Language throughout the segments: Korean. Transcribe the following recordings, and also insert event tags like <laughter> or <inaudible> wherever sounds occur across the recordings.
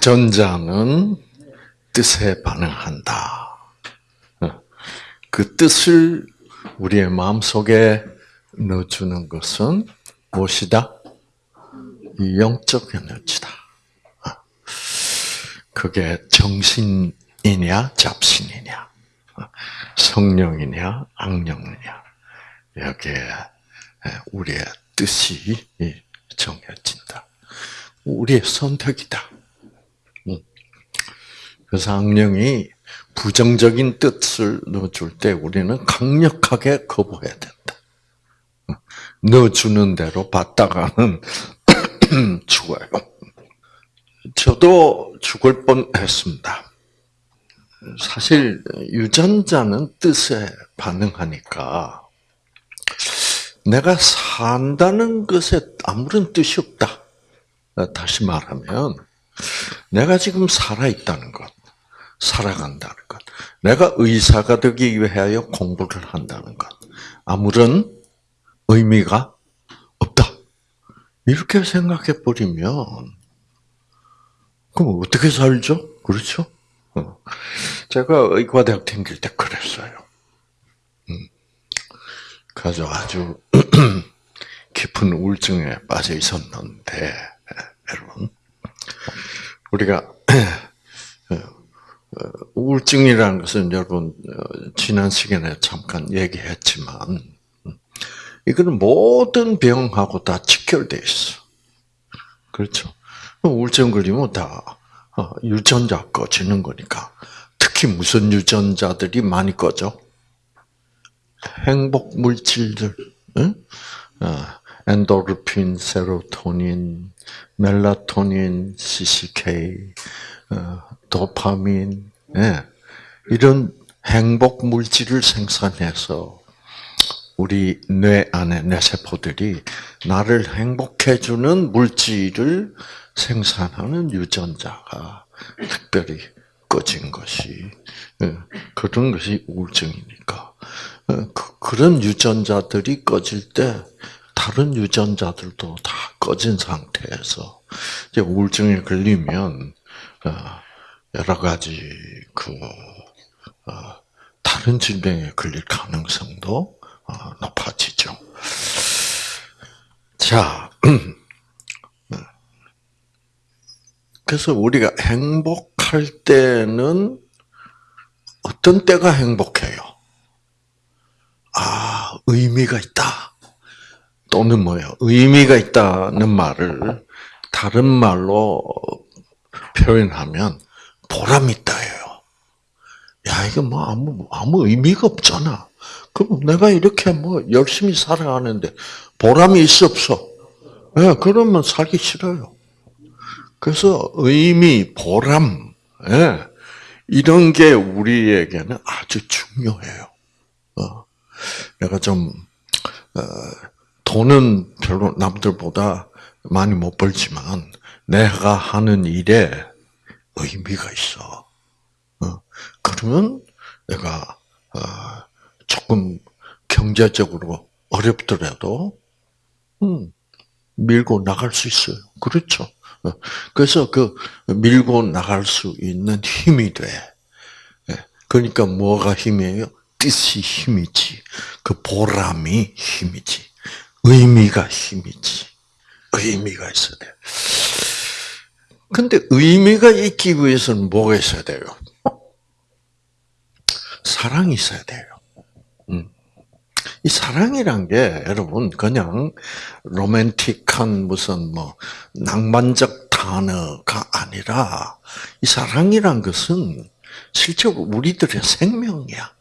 유전자는 뜻에 반응한다. 어, 그 뜻을 우리의 마음 속에 넣어주는 것은 무엇이다? 영적 에너지다. 어, 그게 정신이냐, 잡신이냐, 어, 성령이냐, 악령이냐, 여기에 우리의 뜻이 정해진다. 우리의 선택이다. 그래서 악령이 부정적인 뜻을 넣어줄 때 우리는 강력하게 거부해야 된다. 넣어주는 대로 받다가는 죽어요. <coughs> 저도 죽을 뻔했습니다. 사실 유전자는 뜻에 반응하니까 내가 산다는 것에 아무런 뜻이 없다. 다시 말하면 내가 지금 살아 있다는 것, 살아간다는 것, 내가 의사가 되기 위하여 공부를 한다는 것, 아무런 의미가 없다. 이렇게 생각해 버리면 그럼 어떻게 살죠? 그렇죠? 어. 제가 의과대학 다닐 때 그랬어요. 음. 그래서 아주 <clears throat> 깊은 우울증에 빠져 있었는데, 여러분, 우리가 <clears throat> 우울증이라는 것은 여러분 지난 시간에 잠깐 얘기했지만 음, 이거는 모든 병하고 다 직결돼 있어. 그렇죠? 우울증 걸리면 다 유전자 꺼지는 거니까. 특히 무슨 유전자들이 많이 꺼져? 행복 물질들, 응? 엔도르핀, 세로토닌, 멜라토닌, CCK, 어, 도파민, 예. 이런 행복 물질을 생산해서 우리 뇌 안에 뇌세포들이 나를 행복해주는 물질을 생산하는 유전자가 특별히 꺼진 것이 예, 그런 것이 우울증이니까 어, 그, 런 유전자들이 꺼질 때 다른 유전자들도 다 꺼진 상태에서 이제 우울증에 걸리면 어, 여러 가지 그 어, 다른 질병에 걸릴 가능성도 어, 높아지죠. 자, <clears throat> 그래서 우리가 행복할 때는 어떤 때가 행복해요? 아, 의미가 있다. 또는 뭐예요? 의미가 있다는 말을 다른 말로 표현하면 보람 있다예요. 야, 이거 뭐 아무, 아무 의미가 없잖아. 그럼 내가 이렇게 뭐 열심히 살아가는데 보람이 있어 없어? 예, 그러면 살기 싫어요. 그래서 의미, 보람, 예, 이런 게 우리에게는 아주 중요해요. 어, 내가 좀, 어, 돈은 별로 남들보다 많이 못 벌지만 내가 하는 일에 의미가 있어. 어, 그러면 내가 어, 조금 경제적으로 어렵더라도 음, 밀고 나갈 수 있어요. 그렇죠. 어, 그래서 그 밀고 나갈 수 있는 힘이 돼. 예, 그러니까 뭐가 힘이에요? 뜻이 힘이지. 그 보람이 힘이지. 의미가 힘이지. 의미가 있어야 돼. 근데 의미가 있기 위해서는 뭐가 있어야 돼요? 사랑이 있어야 돼요. 음. 이 사랑이란 게 여러분 그냥 로맨틱한 무슨 뭐 낭만적 단어가 아니라 이 사랑이란 것은 실제로 우리들의 생명이야.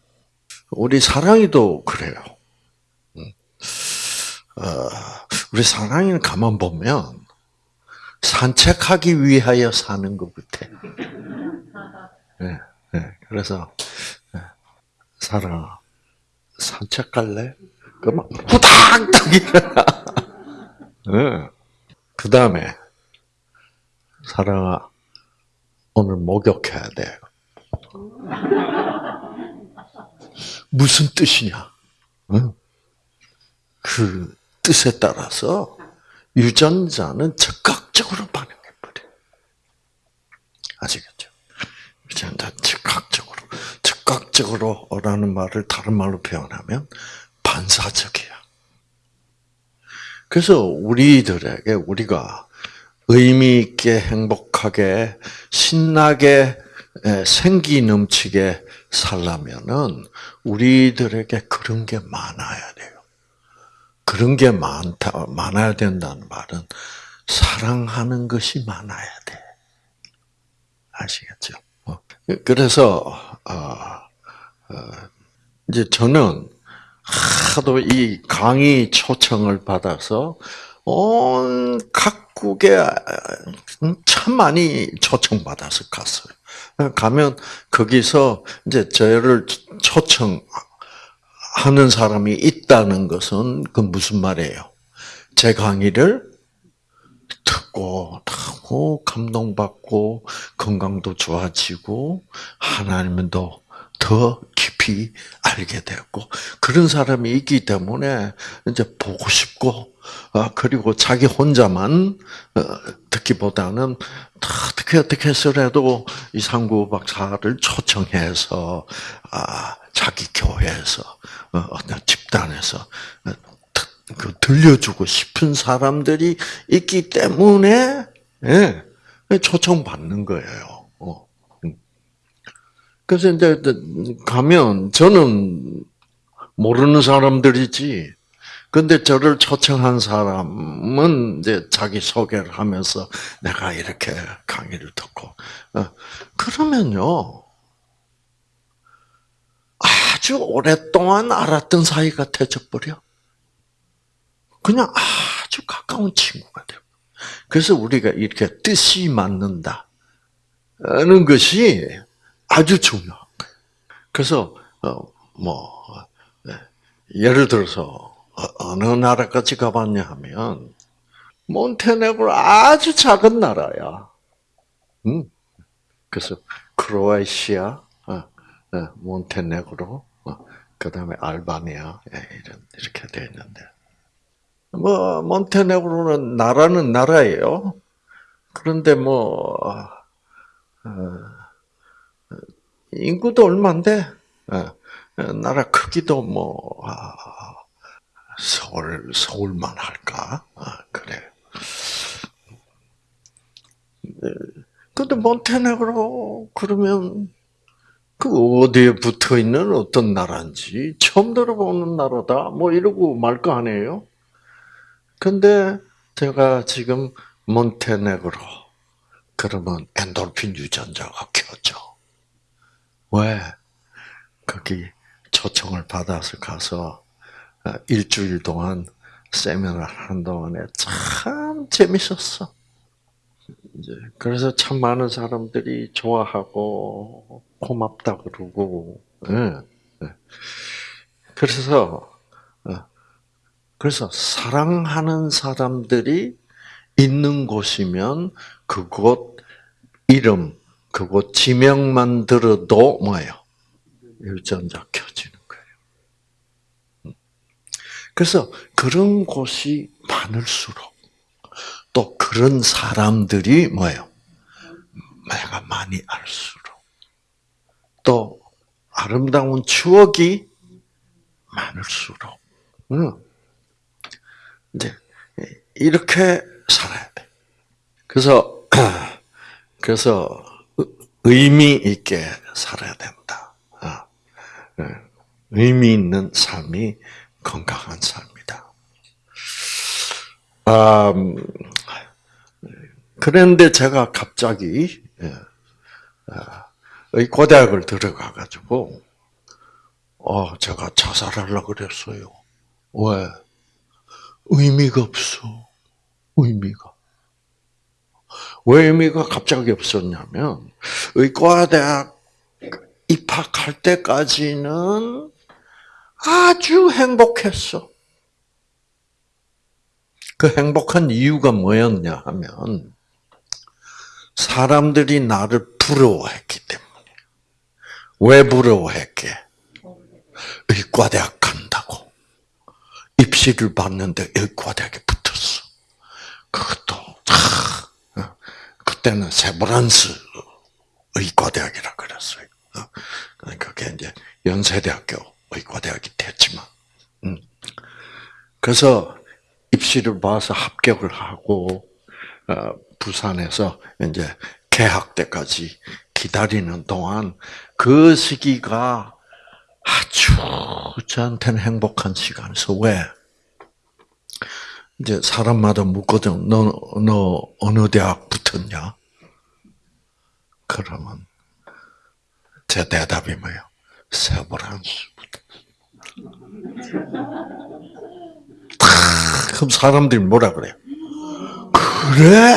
우리 사랑이도 그래요. 어, 우리 사랑이는 가만 보면 산책하기 위하여 사는 것 같아. 네, 네. 그래서 네. 사랑아 산책 갈래? 그러면 후닥닥 일어나. 네. 그 다음에 사랑아 오늘 목욕해야 돼. 무슨 뜻이냐? 응? 그 뜻에 따라서 유전자는 즉각적으로 반응해 버려. 아시겠죠? 그렇죠? 즉각적으로. 즉각적으로라는 말을 다른 말로 표현하면 반사적이야. 그래서 우리들에게 우리가 의미 있게 행복하게 신나게 생기 넘치게 살려면은 우리들에게 그런 게 많아야 돼요. 그런 게 많다 많아야 된다는 말은 사랑하는 것이 많아야 돼. 아시겠죠? 어. 그래서 어, 어, 이제 저는 하도 이 강의 초청을 받아서 온 각국에 참 많이 초청받아서 갔어요. 가면 거기서 이제 저를 초청 하는 사람이 있다는 것은 그 무슨 말이에요? 제 강의를 듣고 하고 감동받고 건강도 좋아지고 하나님은 더, 더 깊이 알게 되었고 그런 사람이 있기 때문에 이제 보고 싶고 어, 그리고 자기 혼자만 어, 듣기보다는 어떻게 어떻게 해서라도 이상구 박사를 초청해서 아, 자기 교회에서 어, 어떤 집단에서 그 들려주고 싶은 사람들이 있기 때문에 예, 초청 받는 거예요. 음. 그래서 이제 가면 저는 모르는 사람들이지 근데 저를 초청한 사람은 이제 자기 소개를 하면서 내가 이렇게 강의를 듣고 어, 그러면요 아주 오랫동안 알았던 사이가 되어버려. 그냥 아주 가까운 친구가 되고. 그래서 우리가 이렇게 뜻이 맞는다는 것이 아주 중요한 거예요. 그래서 어, 뭐 네. 예를 들어서 어, 어느 나라까지 가봤냐 하면 몬테네그로 아주 작은 나라야. 음. 그래서 크로아시아, 어, 어, 몬테네그로, 그 다음에 알바니아 예, 이런 이렇게 돼 있는데 뭐 몬테네그로는 나라는 나라예요. 그런데 뭐 인구도 얼마인데 나라 크기도 뭐 아, 서울 서울만 할까? 아, 그래. 네. 근데 몬테네그로 그러면 그 어디에 붙어 있는 어떤 나라인지 처음 들어보는 나라다. 뭐 이러고 말 거 아니에요? 근데 제가 지금 몬테네그로 그러면 엔돌핀 유전자가 켜져. 왜? 거기 초청을 받아서 가서 어, 일주일 동안 세미나를 하는 동안에 참 재밌었어. 그래서 참 많은 사람들이 좋아하고 고맙다 그러고, 네. 네. 그래서 어, 그래서 사랑하는 사람들이 있는 곳이면 그곳 이름, 그곳 지명만 들어도 뭐예요? 유전자 켜지는. 그래서 그런 곳이 많을수록 또 그런 사람들이 뭐예요? 내가 많이 알수록 또 아름다운 추억이 많을수록 응. 이제 이렇게 살아야 돼. 그래서 <clears throat> 그래서 의미 있게 살아야 된다. 아, 예. 의미 있는 삶이 건강한 삶이다. 아, 그런데 제가 갑자기 의과대학을 들어가 가지고 어 제가 자살하려고 그랬어요. 왜? 의미가 없어. 의미가. 왜 의미가 갑자기 없었냐면 의과대학 입학할 때까지는 아주 행복했어. 그 행복한 이유가 뭐였냐 하면 사람들이 나를 부러워했기 때문에. 왜 부러워했게? 의과대학 간다고. 입시를 봤는데 의과대학에 붙었어. 그것도 어, 그때는 세브란스 의과대학이라 그랬어요. 어, 그게 이제 연세대학교 의과대학이 됐지만, 음. 그래서 입시를 봐서 합격을 하고 어, 부산에서 이제 개학 때까지 기다리는 동안 그 시기가 아주 저한테는 행복한 시간에서 왜? 이제 사람마다 묻거든. 너, 너 어느 대학 붙었냐? 그러면 제 대답이 뭐예요? 세브란스 그럼 사람들이 뭐라 그래요? 그래!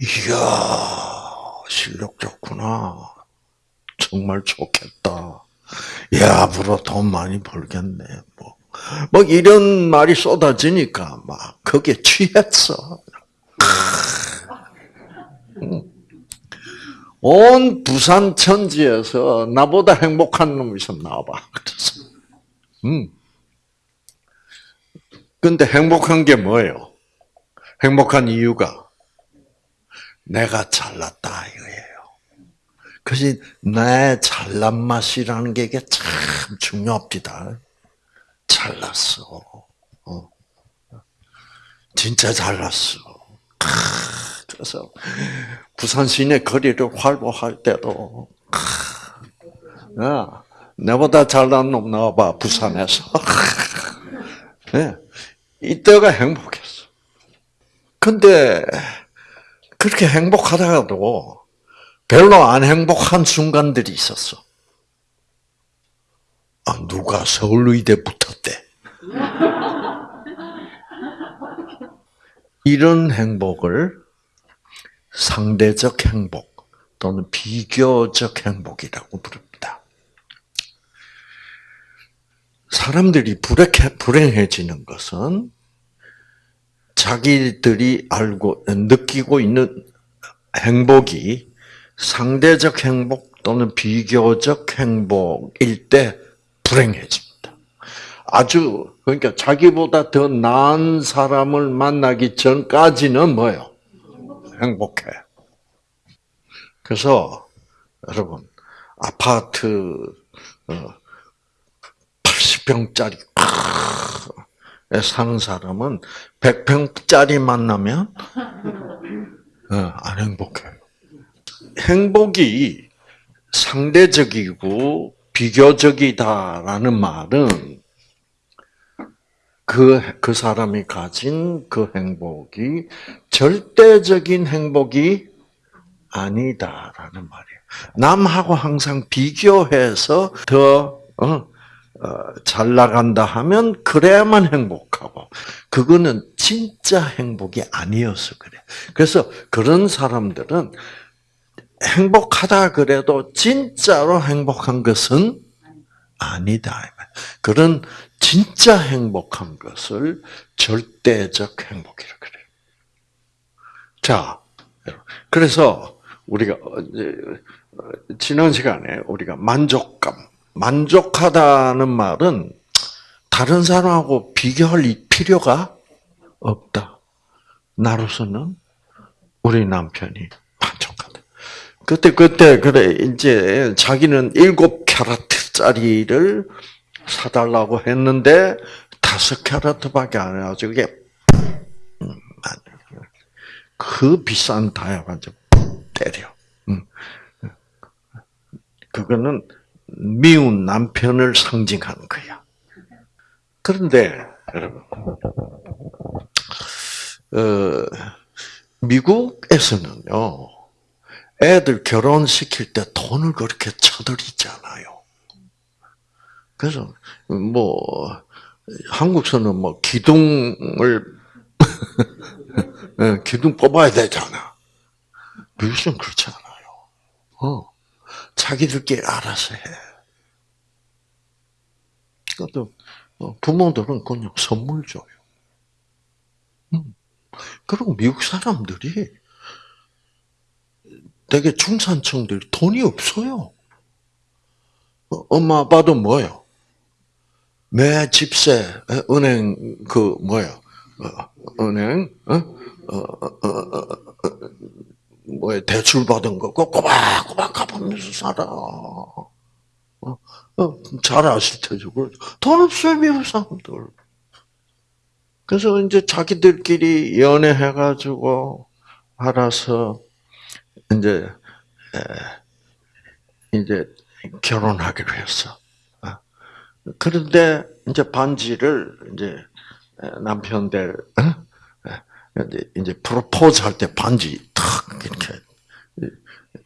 이야, 실력 좋구나. 정말 좋겠다. 야, 앞으로 돈 많이 벌겠네. 뭐, 뭐 이런 말이 쏟아지니까 막 거기에 취했어. 온 부산 천지에서 나보다 행복한 놈이 있으면 나와봐. 그래서, 음. 근데 행복한 게 뭐예요? 행복한 이유가 내가 잘났다 이거예요. 그래서 내 잘난 맛이라는 게 이게 참 중요합니다. 잘났어. 어. 진짜 잘났어. 그래서 부산 시내 거리를 활보할 때도 야, 내보다 잘난 놈 나와봐 부산에서. <laughs> 네. 이때가 행복했어. 근데 그렇게 행복하다가도 별로 안 행복한 순간들이 있었어. 아, 누가 서울의대 붙었대. <laughs> 이런 행복을 상대적 행복 또는 비교적 행복이라고 부릅니다. 사람들이 불행해지는 것은 자기들이 알고 느끼고 있는 행복이 상대적 행복 또는 비교적 행복일 때 불행해집니다. 아주 그러니까 자기보다 더 나은 사람을 만나기 전까지는 뭐예요? 행복해. 그래서 여러분 아파트 80평짜리 에 사는 사람은 100평짜리 만나면 어, 안 행복해요. 행복이 상대적이고 비교적이다라는 말은 그, 그 사람이 가진 그 행복이 절대적인 행복이 아니다라는 말이에요. 남하고 항상 비교해서 더, 어, 어, 잘 나간다 하면 그래야만 행복하고 그거는 진짜 행복이 아니어서 그래. 그래서 그런 사람들은 행복하다 그래도 진짜로 행복한 것은 아니다. 그런 진짜 행복한 것을 절대적 행복이라 그래요. 자, 그래서 우리가 지난 시간에 우리가 만족감 만족하다는 말은 다른 사람하고 비교할 필요가 없다. 나로서는 우리 남편이 만족하다. 그때 그때 그래 이제 자기는 일곱 캐럿짜리를 사달라고 했는데 다섯 캐럿밖에 안 해가지고 이게 음, 그 비싼 다이아가 때려. 음. 그거는 미운 남편을 상징하는 거야. 그런데 여러분, 어, 미국에서는요, 애들 결혼시킬 때 돈을 그렇게 쳐들이잖아요. 그래서 뭐 한국서는 뭐 기둥을 예, <laughs> 기둥 뽑아야 되잖아. 미국은 그렇지 않아요. 어. 자기들끼리 알아서 해. 그것도 어, 부모들은 그냥 선물 줘요. 음. 그리고 미국 사람들이 되게 중산층들이 돈이 없어요. 어, 엄마 아빠도 뭐요? 매 집세, 은행 그 뭐요? 어, 은행 어? 뭐 대출 받은 거 꼬박꼬박 갚으면서 살아. 어, 어, 잘 아실 테죠. 돈 없어요 미국 사람들. 그래서 이제 자기들끼리 연애해가지고 알아서 이제 에, 이제 결혼하기로 했어. 어. 그런데 이제 반지를 이제 남편들 어? 이제 프로포즈 할 때 반지 탁 이렇게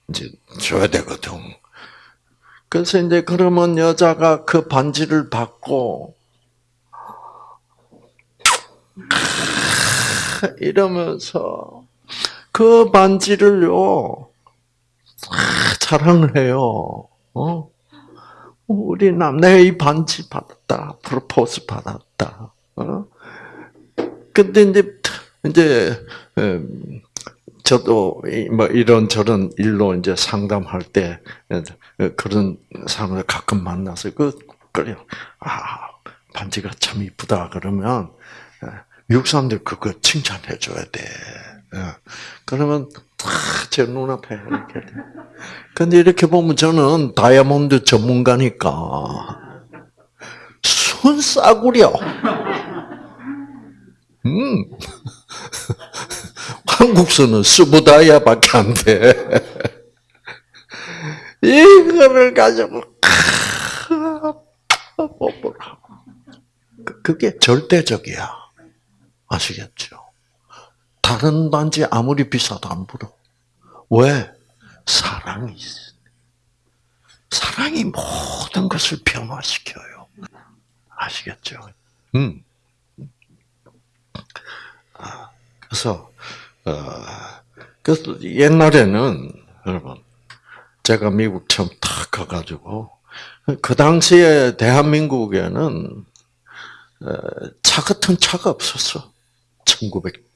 이제 줘야 되거든. 그래서 이제 그러면 여자가 그 반지를 받고 이러면서 그 반지를요 자랑을 해요. 어? 우리 남, 내가 이 반지 받았다. 프로포즈 받았다. 어? 근데 이제, 이제, 음, 저도 뭐 이런 저런 일로 이제 상담할 때 그런 사람을 가끔 만나서 그, 그래요. 아, 반지가 참 이쁘다. 그러면 미국 사람들 그거 칭찬해 줘야 돼. 그러면 제 눈앞에 이렇게. 근데 이렇게 보면 저는 다이아몬드 전문가니까 순 싸구려. 음. <laughs> 한국서는 스부다이아밖에 안 돼. <laughs> 이거를 가지고 뽀뽀를 하고. 그게 절대적이야. 아시겠죠? 다른 반지 아무리 비싸도 안 불어. 왜? 사랑이 있어. 사랑이 모든 것을 변화시켜요. 아시겠죠? 음. 아, 그래서 어, 그래서 옛날에는 여러분 제가 미국 처음 탁 가가지고 그 당시에 대한민국에는 어, 차 같은 차가 없었어. 1900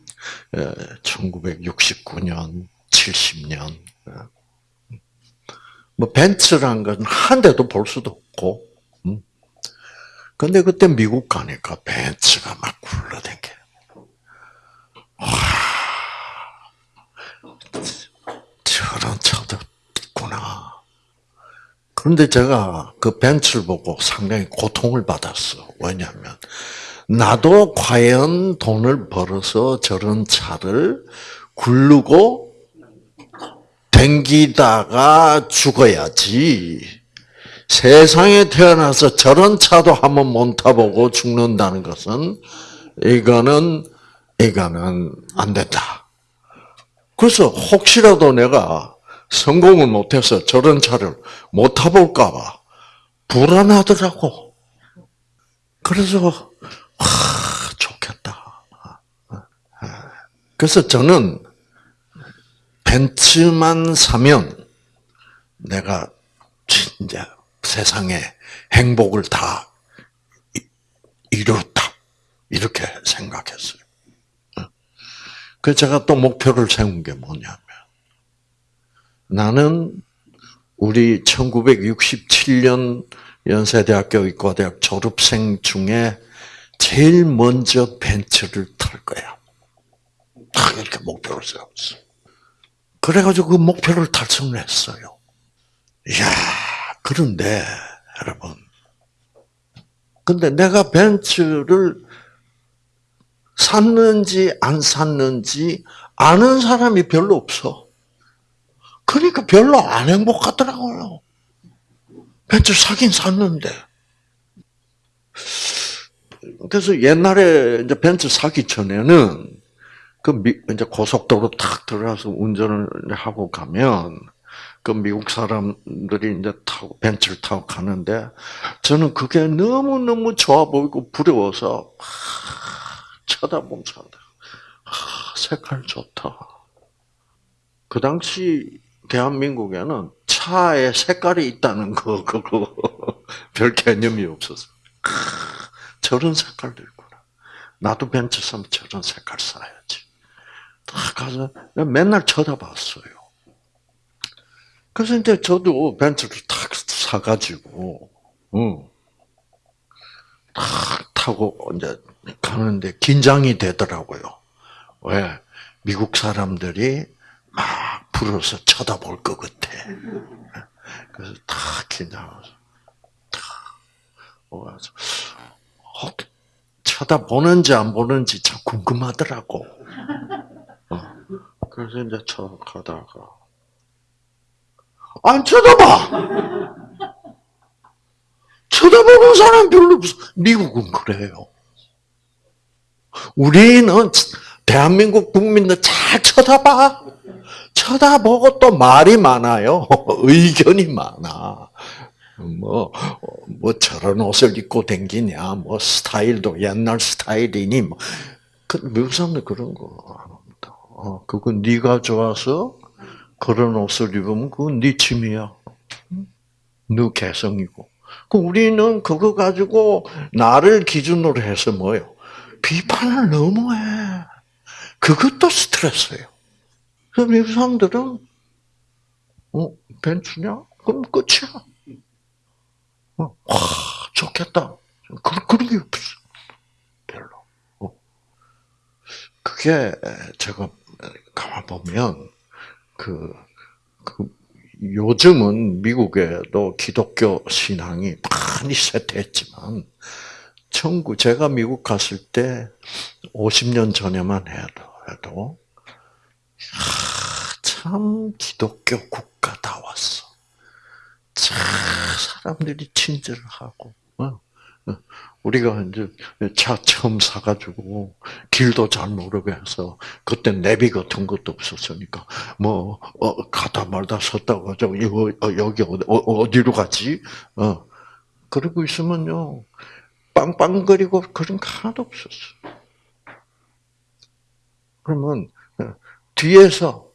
1969년, 70년. 뭐 벤츠란 건 한 대도 볼 수도 없고. 음. 근데 그때 미국 가니까 벤츠가 막 굴러댕겨. 와, 저런 차도 있구나. 그런데 제가 그 벤츠를 보고 상당히 고통을 받았어. 왜냐하면 나도 과연 돈을 벌어서 저런 차를 굴르고 댕기다가 죽어야지. 세상에 태어나서 저런 차도 한번 못 타보고 죽는다는 것은 이거는 이거는 안 된다. 그래서 혹시라도 내가 성공을 못해서 저런 차를 못 타볼까봐 불안하더라고. 그래서 아, 좋겠다. 그래서 저는 벤츠만 사면 내가 진짜 세상에 행복을 다 이뤘다. 이렇게 생각했어요. 그래서 제가 또 목표를 세운 게 뭐냐면 나는 우리 1967년 연세대학교 의과대학 졸업생 중에 제일 먼저 벤츠를 탈 거야. 딱 이렇게 목표를 세웠어. 그래가지고 그 목표를 달성했어요. 이야, 그런데, 여러분. 근데 내가 벤츠를 샀는지 안 샀는지 아는 사람이 별로 없어. 그러니까 별로 안 행복하더라고요. 벤츠 사긴 샀는데. 그래서 옛날에 이제 벤츠 사기 전에는 그 미, 이제 고속도로 탁 들어가서 운전을 하고 가면 그 미국 사람들이 이제 타고 벤츠를 타고 가는데 저는 그게 너무 너무 좋아 보이고 부러워서 쳐다보면서 색깔 좋다. 그 당시 대한민국에는 차에 색깔이 있다는 거 그거 <laughs> 별 개념이 없었어. 저런 색깔도 있구나. 나도 벤츠 사면 저런 색깔 사야지. 딱 가서 맨날 쳐다봤어요. 그래서 이제 저도 벤츠를 탁 사가지고, 응. 탁 타고 이제 가는데 긴장이 되더라고요. 왜? 미국 사람들이 막 불어서 쳐다볼 것 같아. 그래서 다 긴장하면서 다 와서 어, 쳐다보는지 안 보는지 참 궁금하더라고. 어. 그래서 이제 쳐 가다가 안 쳐다봐. 쳐다보는 사람 별로 없어. 미국은 그래요. 우리는 대한민국 국민들 잘 쳐다봐. 쳐다보고 또 말이 많아요. <laughs> 의견이 많아. 뭐, 뭐 저런 옷을 입고 댕기냐, 뭐 스타일도 옛날 스타일이니, 뭐. 그 미국 사람들 그런 거. 어, 그건 네가 좋아서 그런 옷을 입으면 그건 네 취미야. 너 개성이고. 그 우리는 그거 가지고 나를 기준으로 해서 뭐요? 비판을 너무 해. 그것도 스트레스예요. 그럼 미국 사람들은 어 벤츠냐? 그럼 끝이야. 어, 와 좋겠다. 그 그런 게 없어. 별로. 어. 그게 제가 가만 보면 그, 그 요즘은 미국에도 기독교 신앙이 많이 쇠퇴했지만 청구 제가 미국 갔을 때 50년 전에만 해도 해도 참 기독교 국가다 왔어. 참 사람들이 친절하고 어, 어. 우리가 이제 차 처음 사가지고 길도 잘 모르게 해서 그때 내비 같은 것도 없었으니까 뭐 어, 가다 말다 섰다가 저 이거 어, 여기 어디, 로 가지? 어 그러고 있으면요 빵빵거리고 그런 거 하나도 없었어. 그러면 어, 뒤에서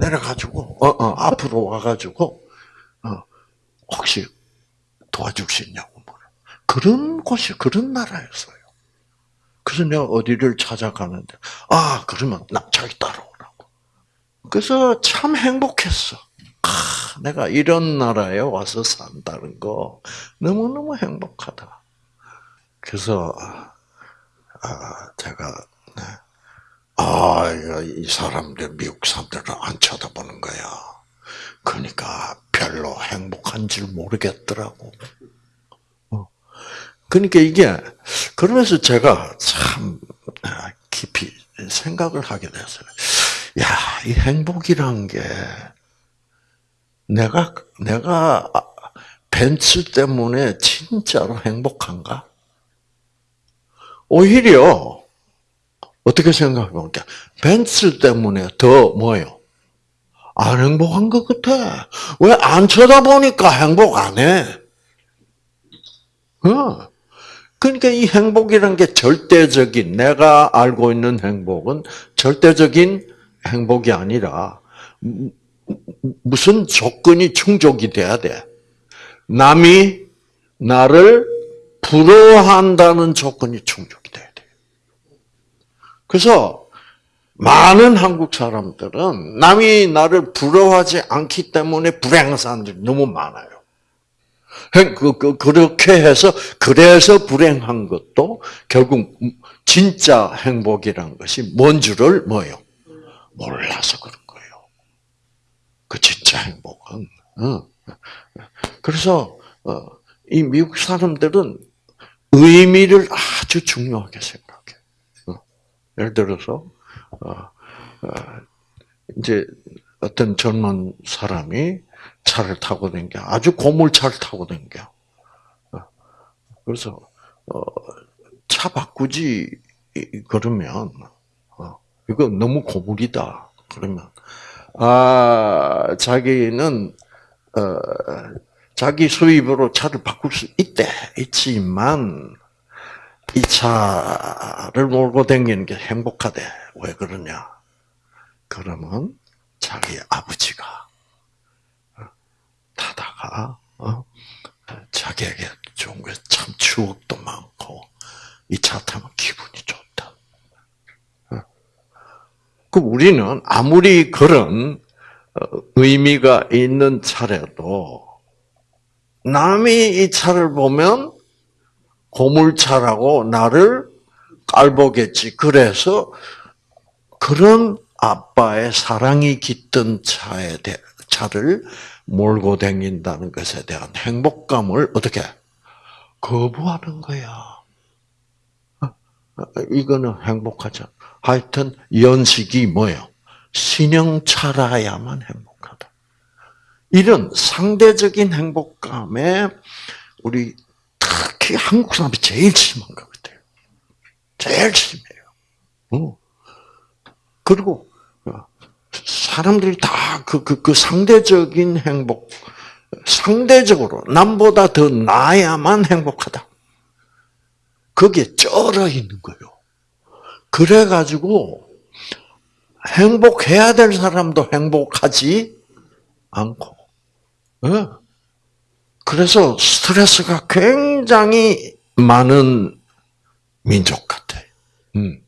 내려가지고 어, 어, 앞으로 와가지고 어, 혹시 있냐고 물어. 그런 곳이 그런 나라였어요. 그래서 내가 어디를 찾아가는데 아 그러면 나 자기 따라오라고. 그래서 참 행복했어. 아, 내가 이런 나라에 와서 산다는 거 너무너무 행복하다. 그래서 아, 제가 네. 아, 이 사람들 미국 사람들은 안 쳐다보는 거야. 그러니까 별로 행복한 줄 모르겠더라고. 어. 그러니까 이게 그러면서 제가 참 깊이 생각을 하게 됐어요. 야, 이 행복이란 게 내가 내가 벤츠 때문에 진짜로 행복한가? 오히려 어떻게 생각해 볼까? 벤츠 때문에 더 뭐요? 안 행복한 것 같아. 왜 안 쳐다보니까 행복 안 해? 어. 그러니까 이 행복이란 게 절대적인, 내가 알고 있는 행복은 절대적인 행복이 아니라, 무슨 조건이 충족이 돼야 돼. 남이 나를 부러워한다는 조건이 충족이 돼야 돼. 그래서 많은 한국 사람들은 남이 나를 부러워하지 않기 때문에 불행한 사람들이 너무 많아요. 그, 그, 그렇게 해서, 그래서 불행한 것도 결국 진짜 행복이란 것이 뭔 줄을 뭐요? 몰라서 그런. 그 진짜 행복은. 어. 그래서, 어, 이 미국 사람들은 의미를 아주 중요하게 생각해. 어. 예를 들어서, 어, 어, 이제 어떤 젊은 사람이 차를 타고 댕겨 아주 고물차를 타고 댕겨. 어, 그래서 차 바꾸지 그러면 이거 너무 고물이다. 그러면 아 자기는 어, 자기 수입으로 차를 바꿀 수 있대 있지만 이 차를 몰고 다니는 게 행복하대. 왜 그러냐? 그러면 자기 아버지가 어, 타다가 어? 자기에게 좋은 게 참 추억도 많고 이 차 타면 기분이 좋다. 어? 그 우리는 아무리 그런 의미가 있는 차라도 남이 이 차를 보면 고물차라고 나를 깔보겠지. 그래서 그런 아빠의 사랑이 깃든 차에 대, 차를 몰고 다닌다는 것에 대한 행복감을 어떻게 거부하는 거야. 어, 이거는 행복하죠. 하여튼 연식이 뭐예요? 신형차라야만 행복하다. 이런 상대적인 행복감에 우리 특히 한국 사람이 제일 심한 것 같아요. 제일 심해요. 어. 그리고 사람들이 다 그, 그, 그 상대적인 행복, 상대적으로 남보다 더 나야만 행복하다. 거기에 쩔어 있는 거예요. 그래가지고 행복해야 될 사람도 행복하지 않고, 네. 그래서 스트레스가 굉장히 많은 민족 같아. 음.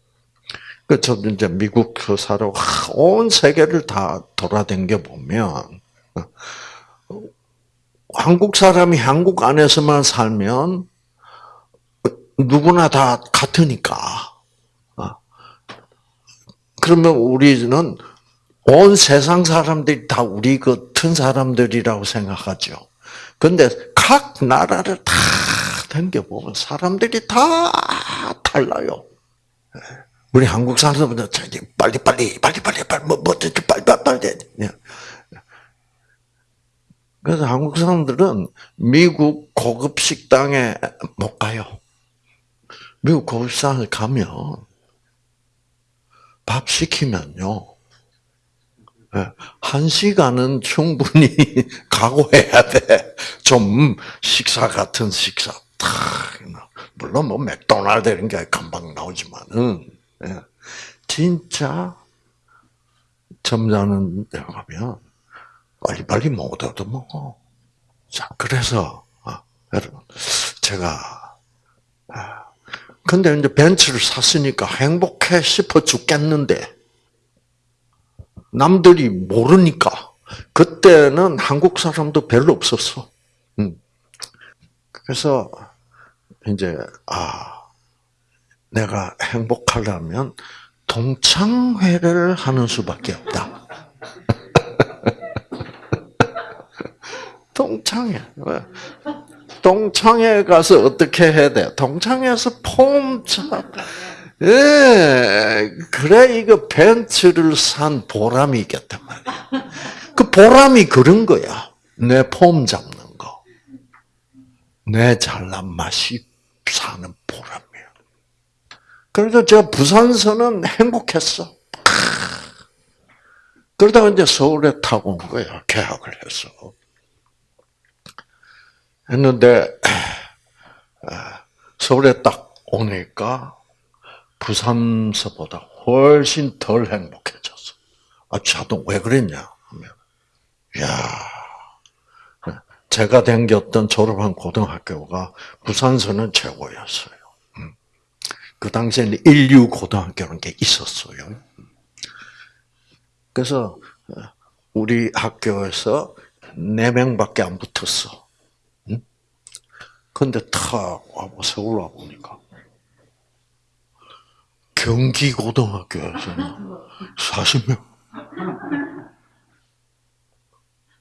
그 저도 이제 미국 교사로 온 세계를 다 돌아댕겨 보면 어, 한국 사람이 한국 안에서만 살면 누구나 다 같으니까. 어. 그러면 우리는 온 세상 사람들이 다 우리 같은 사람들이라고 생각하죠. 근데 각 나라를 다 댕겨보면 사람들이 다 달라요. 우리 한국 사람들은 빨리 빨리 빨리 빨리 빨리 뭐 뭐지 빨리 빨리 빨리 그래서 한국 사람들은 미국 고급 식당에 못 가요. 미국 고급 식당에 가면 밥 시키면요. 예, 한 시간은 충분히 <laughs> 각오해야 돼. 좀 식사 같은 식사. 물론 뭐 맥도날드 이런 게 금방 나오지만은 예. 진짜 점잖은 데 가면 빨리빨리 못 얻어먹어. 자, 그래서, 아, 여러분, 제가, 아, 근데 이제 벤츠를 샀으니까 행복해 싶어 죽겠는데, 남들이 모르니까, 그때는 한국 사람도 별로 없었어. 음. 그래서, 이제, 아, 내가 행복하려면 동창회를 하는 수밖에 없다. <laughs> 동창회. 동창회 가서 어떻게 해야 돼? 동창회에서 폼 차. 예, 그래 이거 벤츠를 산 보람이 있겠단 말이야. 그 보람이 그런 거야. 내 폼 잡는 거. 내 잘난 맛이 사는 보람. 그래서 제가 부산서는 행복했어. 그러다가 이제 서울에 타고 온 거예요. 계약을 해서. 했는데, 아, 서울에 딱 오니까 부산서보다 훨씬 덜 행복해졌어. 아, 자동 왜 그랬냐? 하면, 야 제가 댕겼던 졸업한 고등학교가 부산서는 최고였어요. 그 당시에는 인류 고등학교라는 게 있었어요. 그래서 우리 학교에서 네 명밖에 안 붙었어. 응? 근데 탁 와보 서울 와 보니까 경기 고등학교에서는 40명.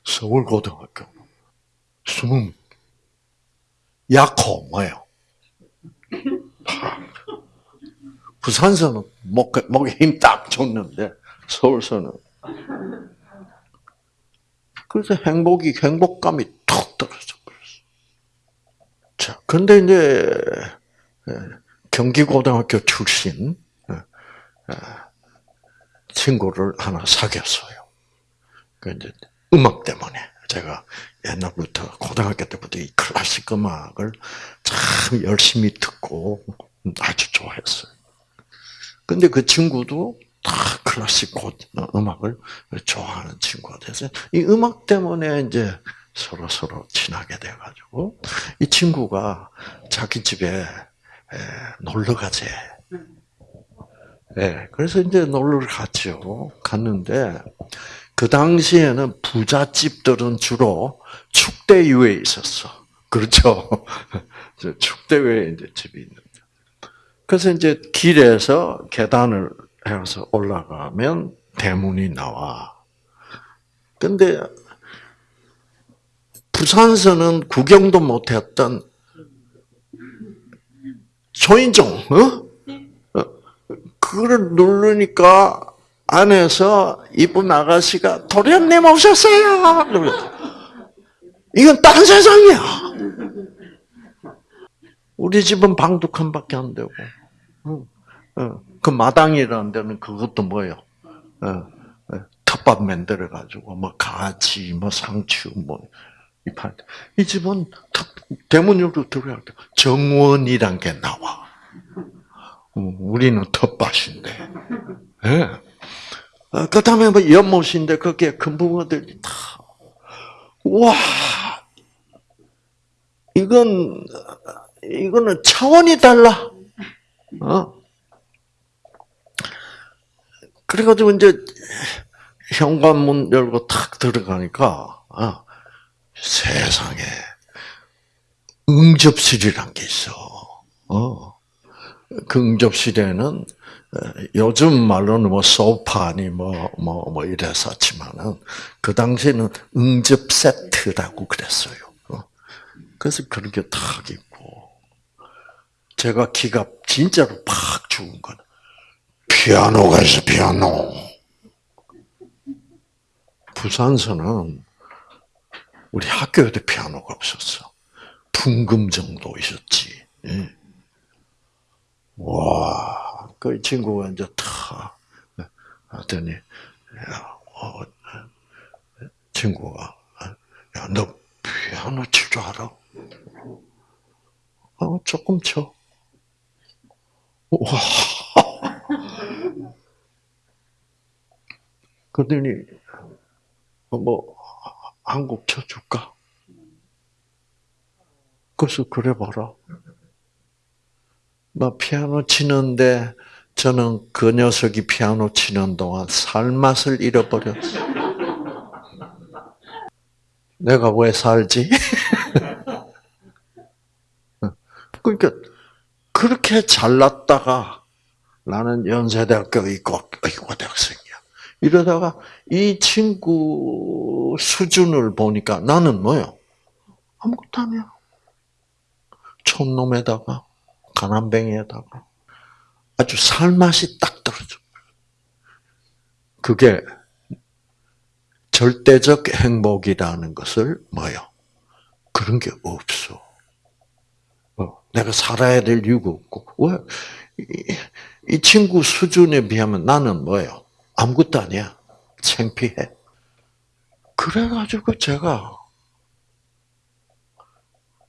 서울 고등학교 20. 약호 뭐예요? 부산서는 목, 목에 힘 딱 줬는데, 서울서는. 그래서 행복이, 행복감이 툭 떨어져. 자, 근데 이제, 예, 경기고등학교 출신, 예, 예, 친구를 하나 사귀었어요. 그 이제 음악 때문에. 제가 옛날부터, 고등학교 때부터 이 클래식 음악을 참 열심히 듣고 아주 좋아했어요. 근데 그 친구도 다 클래식 음악을 좋아하는 친구가 돼서 이 음악 때문에 이제 서로 서로 친하게 돼가지고 이 친구가 자기 집에 놀러 가재. 예, 그래서 이제 놀러 갔죠. 갔는데 그 당시에는 부잣집들은 주로 축대위에 있었어. 그렇죠. <laughs> 축대위에 이제 집이 있는. 그래서 이제 길에서 계단을 해서 올라가면 대문이 나와. 근데 부산서는 구경도 못했던 초인종, 어? 어? 그걸 누르니까 안에서 이쁜 아가씨가 도련님 오셨어요. 이건 딴 세상이야. 우리 집은 방도 칸밖에 안 되고, 그 마당이라는 데는 그것도 뭐요? 텃밭 만들어 가지고 뭐 가지, 뭐 상추, 뭐 이 집은 대문으로 들어갈 때 정원이란 게 나와. 우리는 텃밭인데. 예. 그 다음에 뭐 연못인데 거기에 큰 붕어들이 다. 와, 이건 이거는 차원이 달라. 어? 그래가지고 이제 현관문 열고 탁 들어가니까 어, 세상에 응접실이란 게 있어. 어. 그 응접실에는 요즘 말로는 뭐 소파니 뭐뭐뭐 이래서 지만은 그 당시에는 응접 세트라고 그랬어요. 어. 그래서 그렇게 탁 있고 제가 기가 진짜로 팍 죽은 건 피아노가 있어 피아노. 부산서는 우리 학교에도 피아노가 없었어. 풍금 정도 있었지. 예. 와, 그 친구가 이제 타 하더니, 야, 어, 친구가, 야, 너 피아노 칠 줄 알아? 어, 조금 쳐. 와. <laughs> 그러더니, 뭐, 한곡 쳐줄까? 그래서 그래 봐라. 막 피아노 치는데 저는 그 녀석이 피아노 치는 동안 살맛을 잃어버렸어. 내가 왜 살지? <laughs> 그러니까 그렇게 잘났다가 나는 연세대학교 있고 의과대학생이야. 이러다가 이 친구 수준을 보니까 나는 뭐요? 아무것도 아니야. 촌놈에다가 가난뱅이에다가 아주 살맛이 딱 떨어져. 그게 절대적 행복이라는 것을 뭐요? 그런 게 없어. 어, 내가 살아야 될 이유가 없고 왜? 이, 이 친구 수준에 비하면 나는 뭐예요? 아무것도 아니야. 창피해. 그래가지고 제가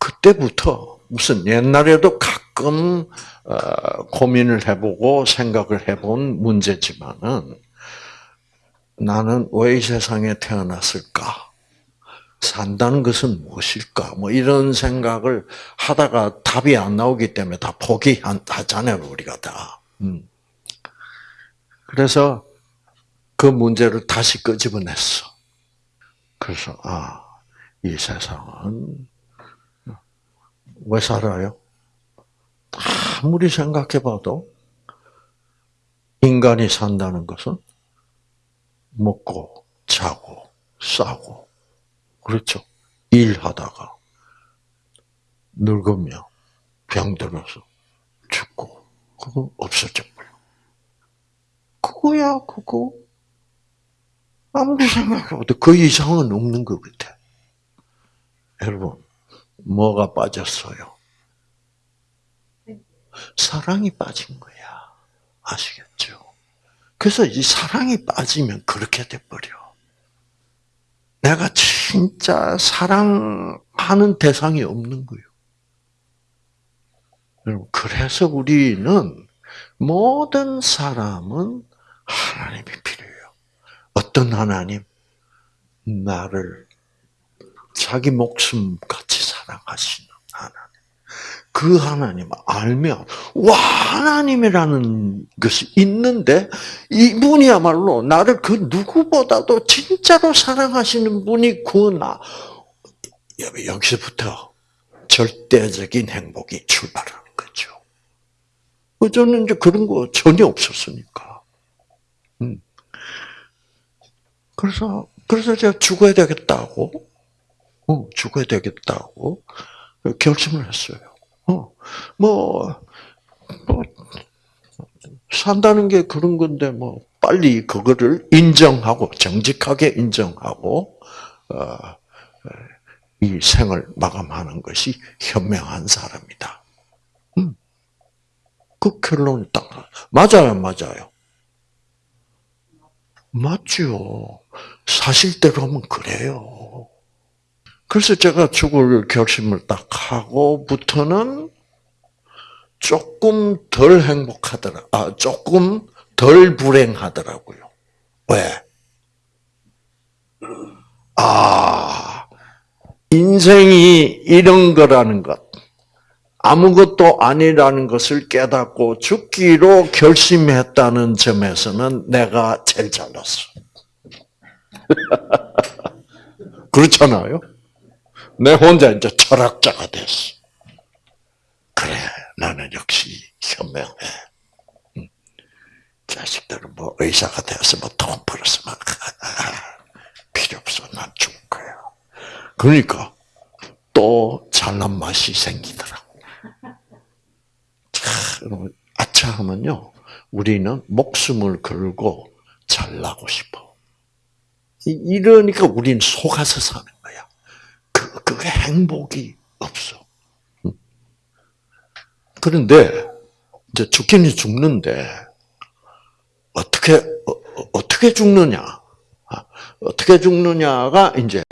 그때부터 무슨 옛날에도 가끔 어, 고민을 해보고 생각을 해본 문제지만은 나는 왜 이 세상에 태어났을까? 산다는 것은 무엇일까? 뭐 이런 생각을 하다가 답이 안 나오기 때문에 다 포기하잖아요, 우리가 다. 음. 그래서 그 문제를 다시 끄집어냈어. 그래서 아, 이 세상은 왜 살아요? 아무리 생각해봐도 인간이 산다는 것은 먹고 자고 싸고 그렇죠. 일하다가 늙으며 병들어서 죽고 그거 없어져 버려. 그거야 그거. 아무리 생각해봐도 그 이상은 없는 것 같아. 여러분 뭐가 빠졌어요? 사랑이 빠진 거야. 아시겠죠? 그래서 이 사랑이 빠지면 그렇게 돼버려. 내가 진짜 사랑하는 대상이 없는 거예요. 여러분, 그래서 우리는 모든 사람은 하나님이 필요해요. 어떤 하나님? 나를 자기 목숨 같이 사랑하시는 하나님. 그 하나님 알면 와 하나님이라는 것이 있는데 이분이야말로 나를 그 누구보다도 진짜로 사랑하시는 분이 구나 여기서부터 절대적인 행복이 출발하는 거죠. 저는 이제 그런 거 전혀 없었으니까. 음. 그래서 그래서 제가 죽어야 되겠다고, 어, 죽어야 되겠다고 결심을 했어요. 어, 뭐, 뭐 산다는 게 그런 건데 뭐 빨리 그거를 인정하고 정직하게 인정하고 어, 이 생을 마감하는 것이 현명한 사람이다. 음. 그 결론이 딱 맞아요, 맞아요. 맞죠. 사실대로 하면 그래요. 그래서 제가 죽을 결심을 딱 하고부터는 조금 덜 행복하더라. 아, 조금 덜 불행하더라고요. 왜? 아, 인생이 이런 거라는 것, 아무것도 아니라는 것을 깨닫고 죽기로 결심했다는 점에서는 내가 제일 잘났어. <laughs> 그렇잖아요? 내 혼자 이제 철학자가 됐어. 그래, 나는 역시 현명해. 자식들은 뭐 의사가 되었으면 돈 벌었으면 <laughs> 필요 없어. 난 죽을 거야. 그러니까 또 잘난 맛이 생기더라고. 참, 아차 하면요. 우리는 목숨을 걸고 잘나고 싶어. 이러니까 우리는 속아서 사는 거야. 그, 그게 행복이 없어. 그런데, 이제 죽기는 죽는데, 어떻게, 어, 떻게 죽느냐. 아, 어떻게 죽느냐가 이제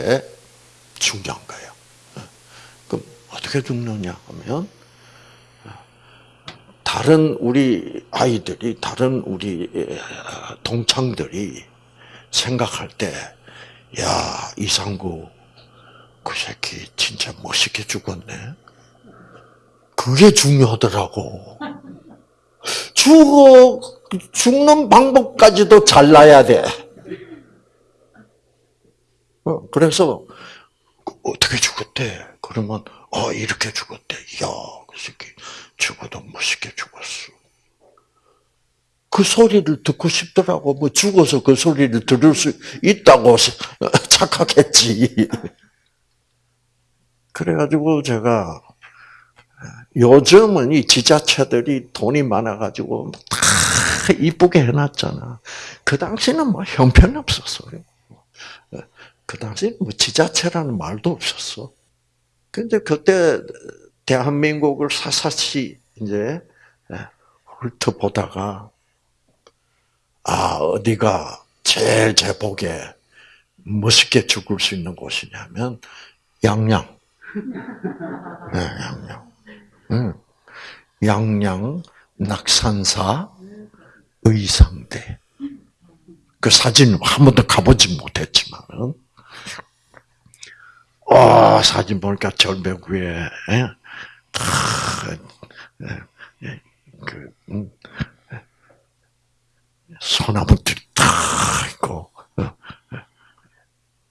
중요한 거예요. 그럼 어떻게 죽느냐 하면, 다른 우리 아이들이, 다른 우리 동창들이 생각할 때, 야, 이상구, 그 새끼 진짜 멋있게 죽었네. 그게 중요하더라고. 죽어, 죽는 방법까지도 잘나야 돼. 어, 그래서, 어떻게 죽었대? 그러면, 어, 이렇게 죽었대. 이야, 그 새끼 죽어도 멋있게 죽었어. 그 소리를 듣고 싶더라고. 뭐 죽어서 그 소리를 들을 수 있다고 <laughs> 착각했지. 그래가지고 제가 요즘은 이 지자체들이 돈이 많아가지고 다 이쁘게 해놨잖아. 그 당시는 뭐 형편없었어요. 그 당시는 뭐 지자체라는 말도 없었어. 근데 그때 대한민국을 사사시 이제 훑어보다가 아 어디가 제일 제 복에 멋있게 죽을 수 있는 곳이냐면 양양. <laughs> 네, 양양. 응. 양양 낙산사 의상대. 그 사진 한 번도 가보지 못했지만은, 와, 사진 보니까 절벽 위에, 예? 예, 그, 음, 소나무들이 탁 있고, 어,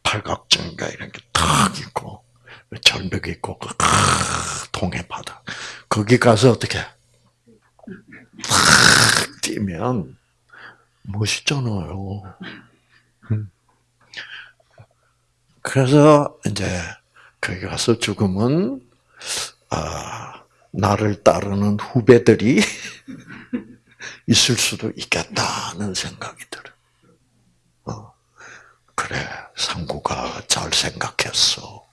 팔각정인가 이런 게 탁 있고, 절벽이 있고, 그 동해 바다. 거기 가서 어떻게, 탁 뛰면, 멋있잖아요. 음. 그래서 이제 거기 가서 죽으면 아, 나를 따르는 후배들이 <laughs> 있을 수도 있겠다는 생각이 들어. 어, 그래, 상구가 잘 생각했어.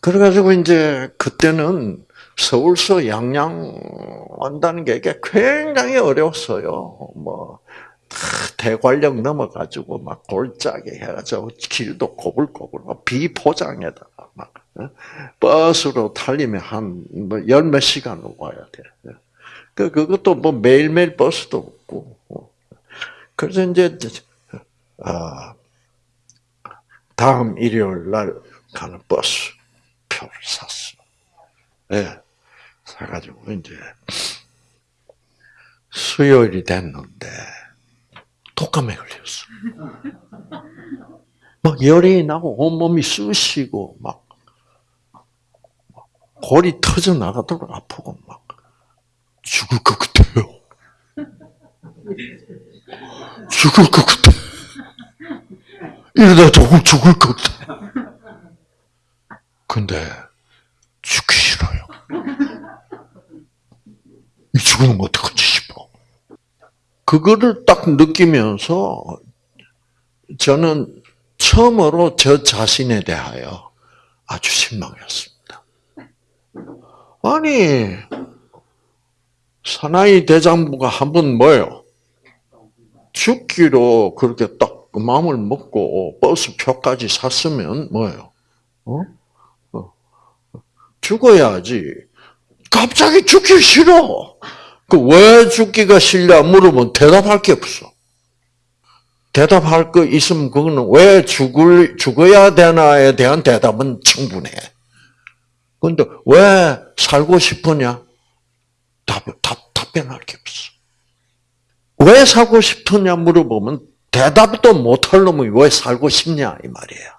그래가지고 이제 그때는 서울서 양양 온다는 게 굉장히 어려웠어요. 뭐 대관령 넘어가지고 막 골짜기 해가지고 길도 꼬불꼬불 비포장에다가 막 어? 버스로 달리면 한뭐 열몇 시간을 와야 돼. 그 그것도 뭐 매일매일 버스도 없고. 어. 그래서 이제 아 다음 일요일 날 가는 버스 표를 샀어. 예. 네. 사가지고 이제 수요일이 됐는데 독감에 걸렸어. 막 열이 나고 온몸이 쑤시고 막 골이 터져 나가도록 아프고 막 죽을 것 같아요. 죽을 것 같아. 이러다 조금 죽을 것 같아. 근데 죽기 싫어요. 이 죽으면 어떡하지 싶어. 그거를 딱 느끼면서 저는 처음으로 저 자신에 대하여 아주 실망했습니다. 아니, 사나이 대장부가 한 번 뭐요? 죽기로 그렇게 딱 그 마음을 먹고 버스 표까지 샀으면 뭐예요? 어? 어. 죽어야지. 갑자기 죽기 싫어. 그 왜 죽기가 싫냐 물으면 대답할 게 없어. 대답할 거 있으면 그거는 왜 죽을 죽어야 되나에 대한 대답은 충분해. 근데 왜 살고 싶으냐? 답, 답, 답변할 게 없어. 왜 살고 싶으냐 물어보면 대답도 못할 놈이 왜 살고 싶냐 이 말이에요.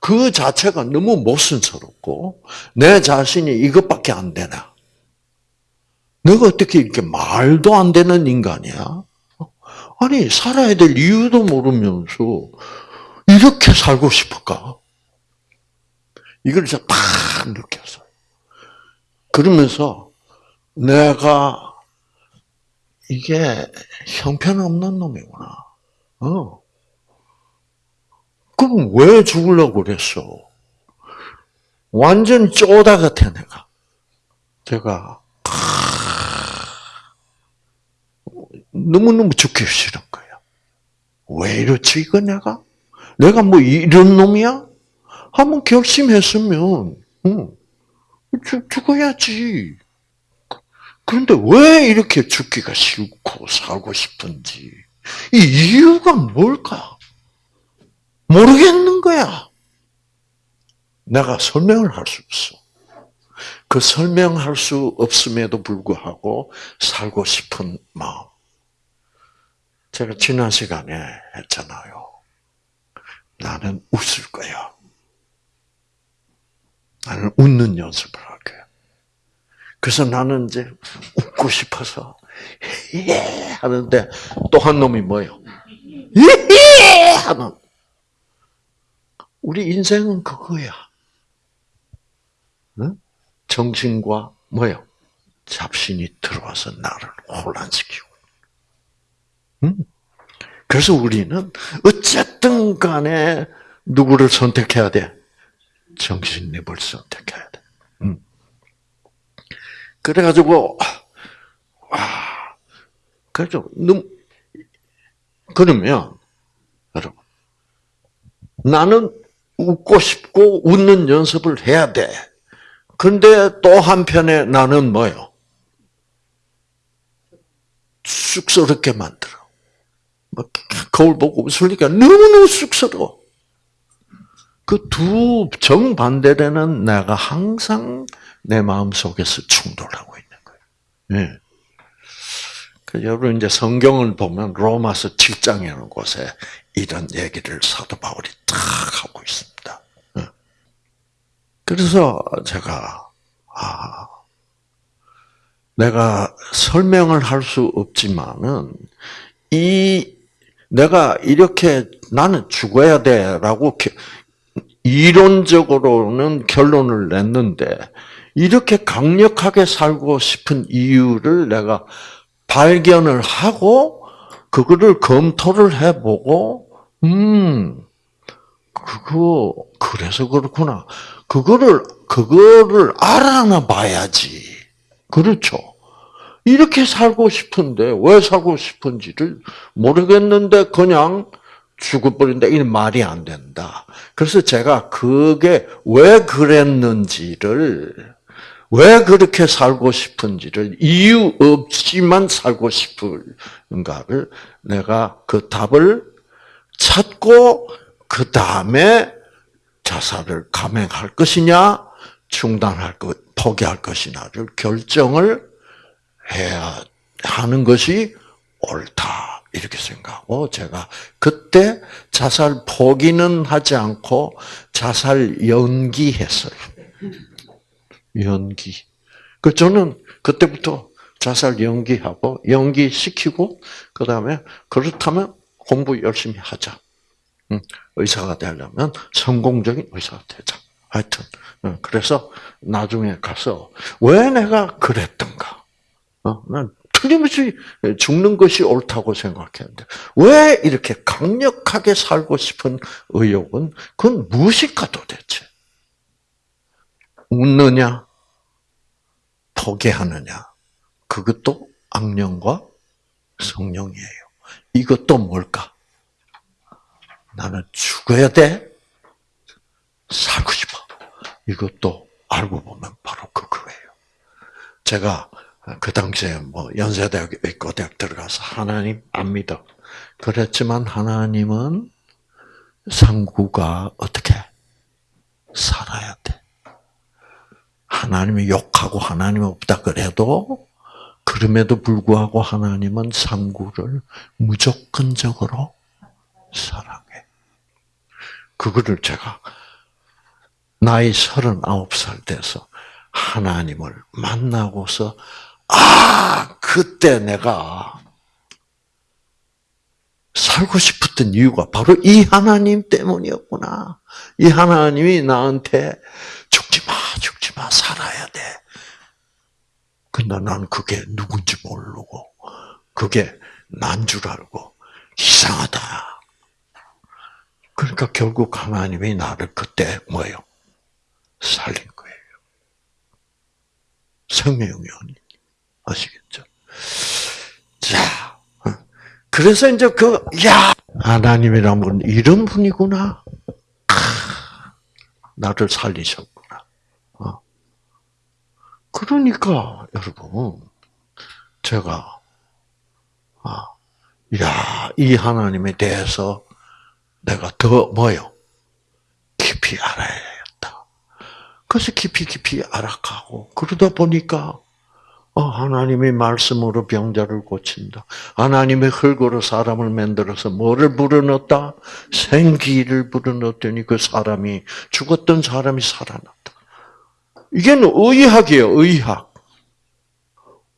그 자체가 너무 모순스럽고 내 자신이 이것밖에 안 되나? 내가 어떻게 이렇게 말도 안 되는 인간이야? 아니 살아야 될 이유도 모르면서 이렇게 살고 싶을까? 이걸 제가 딱 느꼈어요. 그러면서 내가 이게 형편없는 놈이구나. 어. 그럼 왜 죽으려고 그랬어? 완전 쪼다 같아, 내가. 제가, 너무너무 죽기 싫은 거야. 왜 이렇지, 이거 내가? 내가 뭐 이런 놈이야? 한번 결심했으면, 응, 죽, 죽어야지. 그런데 왜 이렇게 죽기가 싫고 살고 싶은지 이 이유가 뭘까? 모르겠는 거야. 내가 설명을 할 수 없어. 그 설명할 수 없음에도 불구하고 살고 싶은 마음. 제가 지난 시간에 했잖아요. 나는 웃을 거야. 나는 웃는 연습을 할 거야. 그래서 나는 이제 웃고 싶어서 예 하는데 또 한 놈이 뭐요? 예 하는 우리 인생은 그거야. 정신과 뭐요? 잡신이 들어와서 나를 혼란시키고. 그래서 우리는 어쨌든 간에 누구를 선택해야 돼? 정신력을 선택해야 돼. 그래가지고, 와, 그래서, 너무, 그러면, 여러분, 나는 웃고 싶고 웃는 연습을 해야 돼. 근데 또 한편에 나는 뭐요? 쑥스럽게 만들어. 뭐, 거울 보고 웃으니까 너무너무 쑥스러워. 그 두 정반대되는 내가 항상 내 마음 속에서 충돌하고 있는 거예요. 예. 그 여러분 이제 성경을 보면 로마서 7장이라는 곳에 이런 얘기를 사도 바울이 탁 하고 있습니다. 예. 그래서 제가 아 내가 설명을 할 수 없지만은 이 내가 이렇게 나는 죽어야 돼라고 이론적으로는 결론을 냈는데 이렇게 강력하게 살고 싶은 이유를 내가 발견을 하고 그거를 검토를 해보고 음 그거 그래서 그렇구나. 그거를 그거를 알아나 봐야지. 그렇죠. 이렇게 살고 싶은데 왜 살고 싶은지를 모르겠는데 그냥 죽어버린다 이는 말이 안 된다 그래서 제가 그게 왜 그랬는지를 왜 그렇게 살고 싶은지를 이유 없이만 살고 싶은가를 내가 그 답을 찾고 그 다음에 자살을 감행할 것이냐, 중단할 것, 포기할 것이냐를 결정을 해야 하는 것이 옳다. 이렇게 생각하고 제가 그때 자살 포기는 하지 않고 자살 연기했어요. 연기. 그 저는 그때부터 자살 연기하고 연기시키고 그 다음에 그렇다면 공부 열심히 하자. 응, 의사가 되려면 성공적인 의사가 되자. 하여튼 응, 그래서 나중에 가서 왜 내가 그랬던가? 어, 난 틀림없이 죽는 것이 옳다고 생각했는데 왜 이렇게 강력하게 살고 싶은 의욕은 그건 무엇일까 도대체? 웃느냐? 포기하느냐? 그것도 악령과 성령이에요. 이것도 뭘까? 나는 죽어야 돼? 살고 싶어. 이것도 알고 보면 바로 그거예요. 제가 그 당시에 뭐 연세대학 의과대학 들어가서 하나님 안 믿어. 그랬지만 하나님은 상구가 어떻게 살아야 돼. 하나님이 욕하고 하나님 없다 그래도 그럼에도 불구하고 하나님은 상구를 무조건적으로 사랑해. 그거를 제가 나이 39살 돼서 하나님을 만나고서 아, 그때 내가 살고 싶었던 이유가 바로 이 하나님 때문이었구나. 이 하나님이 나한테 죽지 마, 죽지 마, 살아야 돼. 근데 난 그게 누군지 모르고, 그게 난 줄 알고, 이상하다. 그러니까 결국 하나님이 나를 그때 뭐예요? 살린 거예요. 생명이 아니 아시겠죠? 자, 어. 그래서 이제 그, 야, 하나님이란 분, 이런 분이구나. 나를 살리셨구나. 어. 그러니까, 여러분, 제가, 아, 야, 이 하나님에 대해서 내가 더 뭐요? 깊이 알아야겠다. 그래서 깊이 깊이 알아가고, 그러다 보니까, 어, 하나님의 말씀으로 병자를 고친다. 하나님의 흙으로 사람을 만들어서 뭐를 불어넣었다? 생기를 불어넣었더니 그 사람이 죽었던 사람이 살아났다. 이게는 의학이에요, 의학.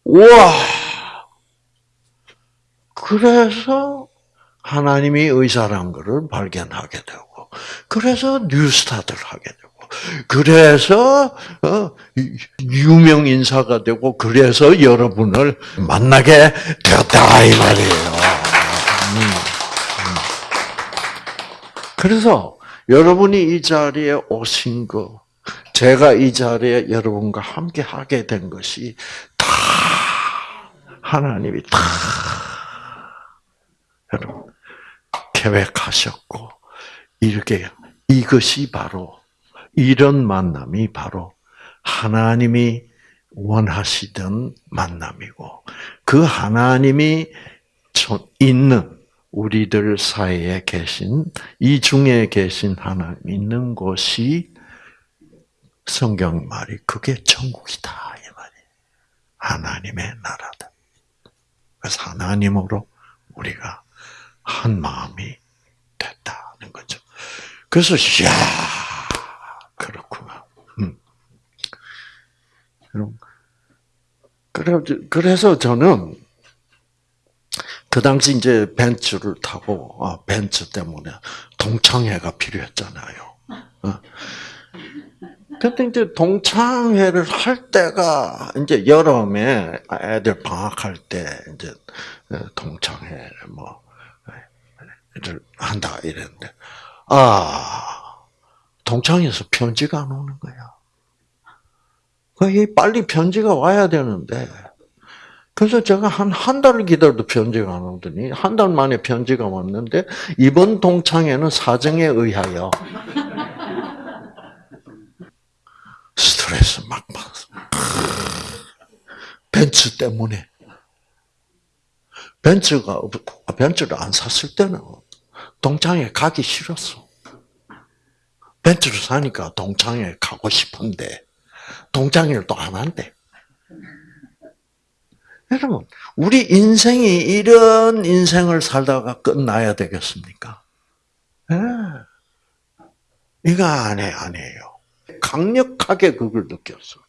와. 그래서 하나님이 의사란 것을 발견하게 되고, 그래서 뉴스타트를 하게 되고, 그래서 어, 유명 인사가 되고 그래서 여러분을 만나게 되었다 이 말이에요. 음, 음. 그래서 여러분이 이 자리에 오신 거, 제가 이 자리에 여러분과 함께 하게 된 것이 다 하나님이 다 여러분 계획하셨고 이렇게 이것이 바로 이런 만남이 바로 하나님이 원하시던 만남이고 그 하나님이 있는 우리들 사이에 계신 이 중에 계신 하나님 있는 곳이 성경 말이 그게 천국이다 이 말이 하나님의 나라다. 그래서 하나님으로 우리가 한 마음이 됐다는 거죠. 그래서 야 그렇구나. 음. 그래서 저는 그 당시 이제 벤츠를 타고 아, 벤츠 때문에 동창회가 필요했잖아요. 어. 근데 이제 동창회를 할 때가 이제 여름에 애들 방학할 때 이제 동창회 뭐를 한다 이랬는데 아 동창에서 편지가 안 오는 거야. 빨리 편지가 와야 되는데, 그래서 제가 한, 한 달을 기다려도 편지가 안 오더니, 한 달 만에 편지가 왔는데, 이번 동창회는 사정에 의하여, 스트레스 막 받았어. 벤츠 때문에. 벤츠가, 벤츠를 안 샀을 때는 동창회 가기 싫었어. 벤츠를 사니까 동창회 가고 싶은데 동창회를 또 안 한대. 여러분, 우리 인생이 이런 인생을 살다가 끝나야 되겠습니까? 네. 이거 아니, 아니에요. 강력하게 그걸 느꼈어.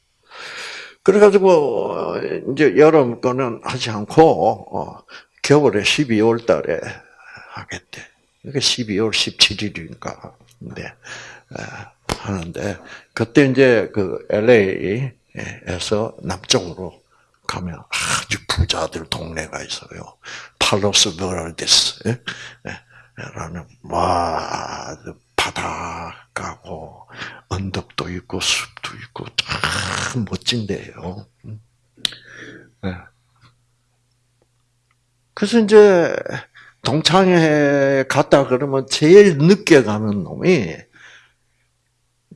그래가지고, 이제 여름 거는 하지 않고, 어, 겨울에 12월 달에 하겠대. 그게 12월 17일인가. 근데 하는데 그때 이제 그 LA에서 남쪽으로 가면 아주 부자들 동네가 있어요. 팔로스 베르데스. 예? 라는 와 바닷가고 언덕도 있고 숲도 있고 참 멋진데요. 네. 그래서 이제 동창회 갔다 그러면 제일 늦게 가는 놈이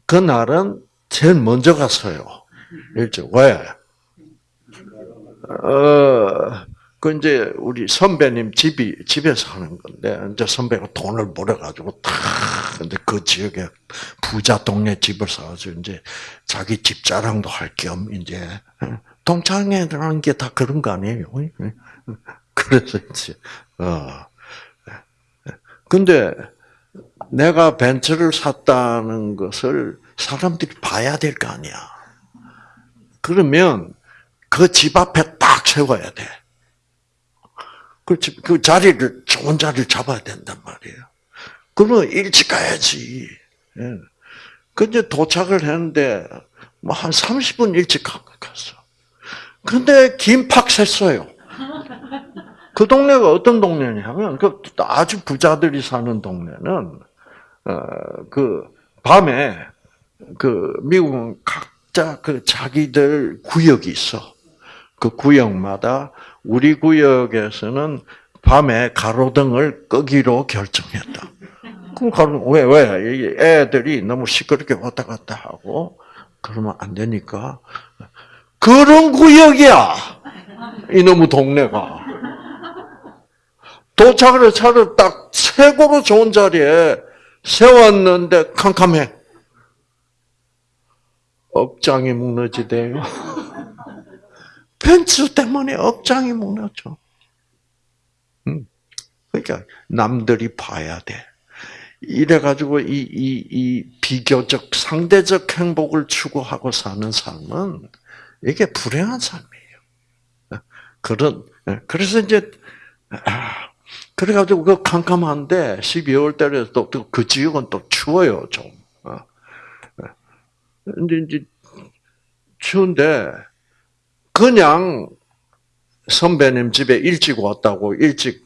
그날은 제일 먼저 갔어요. 일찍 왜? 어, 그 이제 우리 선배님 집이 집에서 하는 건데 이제 선배가 돈을 벌어 가지고 탁 근데 그 지역에 부자 동네 집을 사가지고 이제 자기 집 자랑도 할 겸 이제 동창회라는 게 다 그런 거 아니에요? 그래서 이제 어 근데 내가 벤츠를 샀다는 것을 사람들이 봐야 될 거 아니야. 그러면 그 집 앞에 딱 세워야 돼. 그, 집, 그 자리를, 좋은 자리를 잡아야 된단 말이에요. 그러면 일찍 가야지. 예. 그 이제 도착을 했는데, 뭐 한 30분 일찍 갔어. 근데 김팍 샜어요. 그 동네가 어떤 동네냐면, 그 아주 부자들이 사는 동네는, 어, 그, 밤에, 그, 미국은 각자 그 자기들 구역이 있어. 그 구역마다 우리 구역에서는 밤에 가로등을 끄기로 결정했다. 그럼 가로 왜 왜? 애들이 너무 시끄럽게 왔다 갔다 하고 그러면 안 되니까 그런 구역이야. 이놈의 동네가. 도착을 차를 딱 최고로 좋은 자리에 세웠는데 캄캄해. 억장이 무너지대요. <laughs> 벤츠 때문에 억장이 무너져. 그러니까 남들이 봐야 돼. 이래가지고 이, 이, 이 비교적 상대적 행복을 추구하고 사는 삶은 이게 불행한 삶이에요. 그런 그래서 이제 아, 그래가지고 그 캄캄한데 12월 달에 또그 지역은 또 추워요 좀. 어. 근데 이제 추운데 그냥 선배님 집에 일찍 왔다고 일찍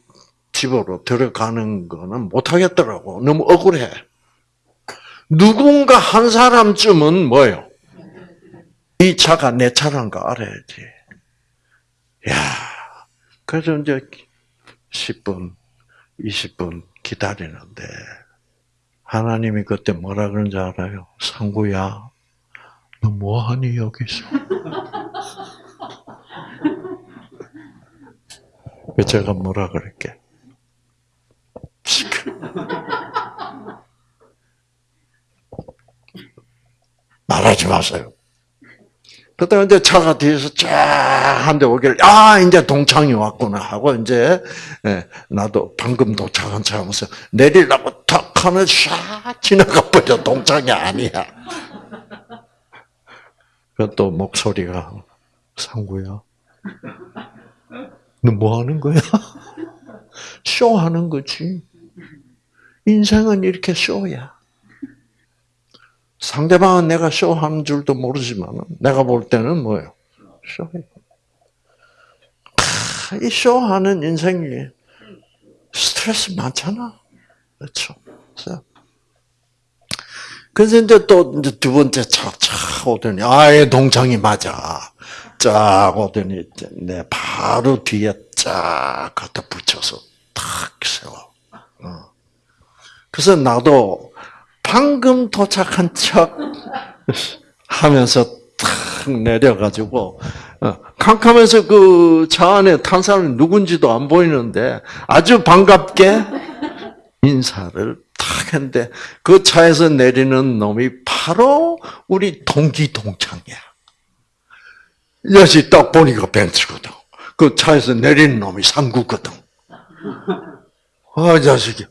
집으로 들어가는 거는 못하겠더라고. 너무 억울해. 누군가 한 사람쯤은 뭐요? 이 차가 내 차란 거 알아야지. 야, 그래서 이제 10분, 20분 기다리는데, 하나님이 그때 뭐라 그런지 알아요? 상구야, 너 뭐하니 여기서? <laughs> 제가 뭐라 그럴게? <laughs> 말하지 마세요. 그때 이제 차가 뒤에서 쫙한대 오길, 아, 이제 동창이 왔구나 하고, 이제, 예, 나도 방금 도착한 차면서 내리려고 탁 하면 샥 지나가 버려. 동창이 아니야. 그또 목소리가, 상구야. 너 뭐 하는 거야? 쇼 하는 거지. 인생은 이렇게 쇼야. 상대방은 내가 쇼하는 줄도 모르지만 내가 볼 때는 뭐예요? 쇼예요. 이 쇼하는 인생이 스트레스 많잖아. 그렇죠. 그래서 이제 또 이제 두 번째 차차 오더니 아예 동창이 맞아. 쫙 오더니 내 바로 뒤에 쫙 갖다 붙여서 탁 세워. 어. 그래서 나도 방금 도착한 척 하면서 탁 내려가지고 어, 캄캄해서 그 차 안에 탄 사람이 누군지도 안 보이는데 아주 반갑게 인사를 탁 했는데 그 차에서 내리는 놈이 바로 우리 동기 동창이야. 여시 딱 보니까 벤츠거든. 그 차에서 내리는 놈이 상구거든. 아, 자식이.